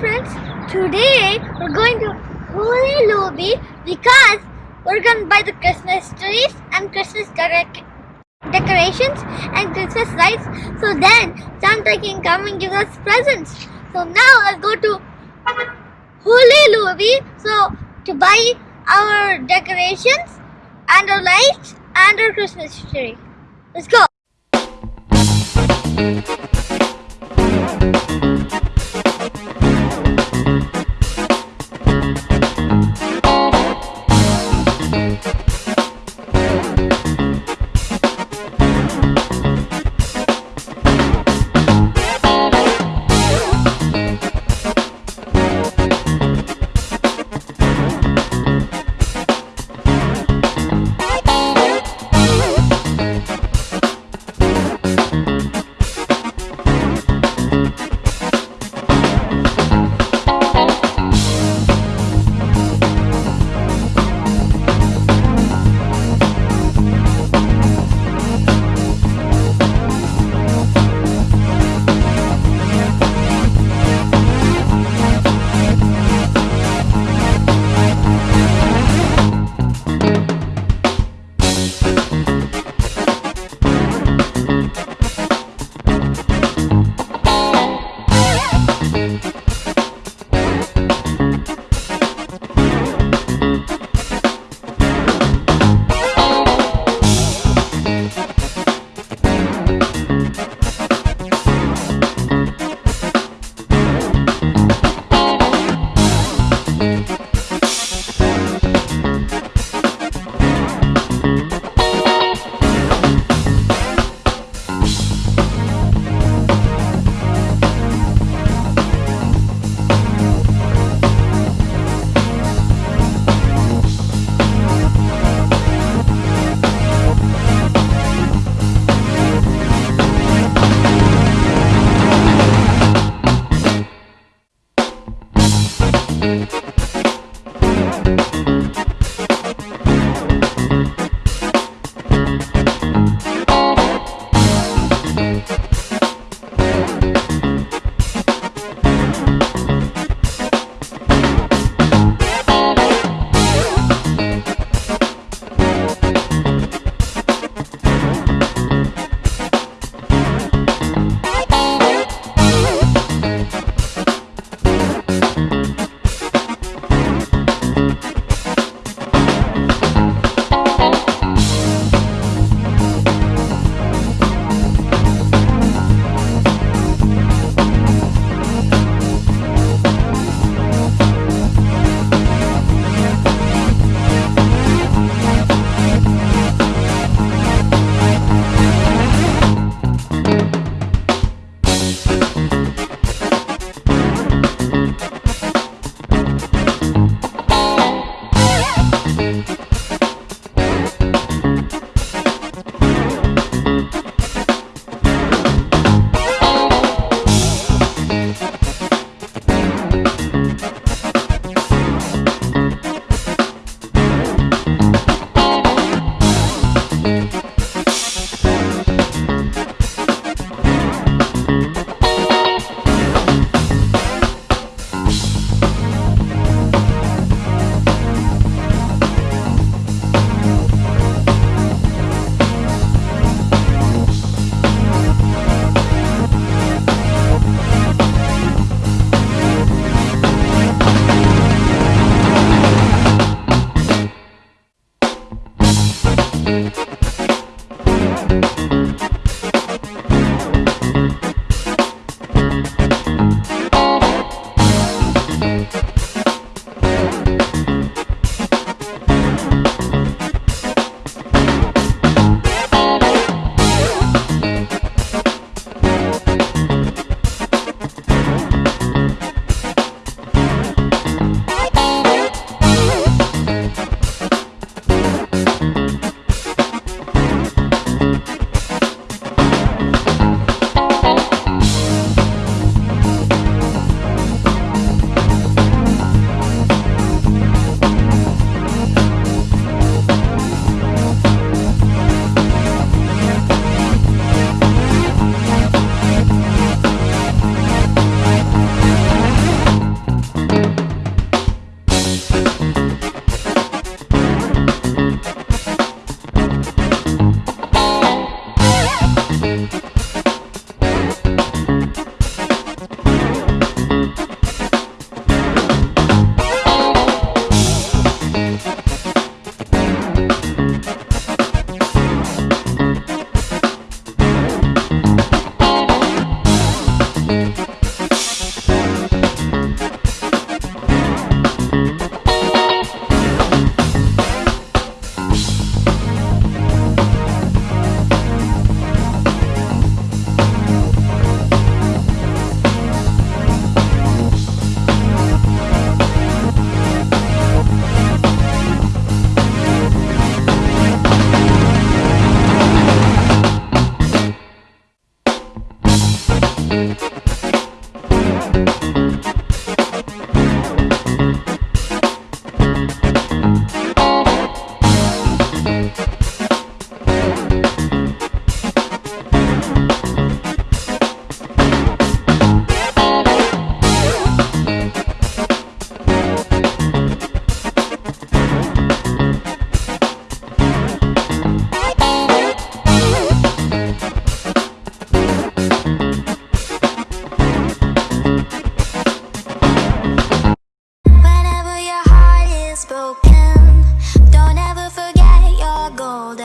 friends, today we're going to Hobby Lobby because we're going to buy the Christmas trees and Christmas decor- decorations and Christmas lights so then Santa can come and give us presents. So now let's go to Hobby Lobby so to buy our decorations and our lights and our Christmas tree. Let's go. Thank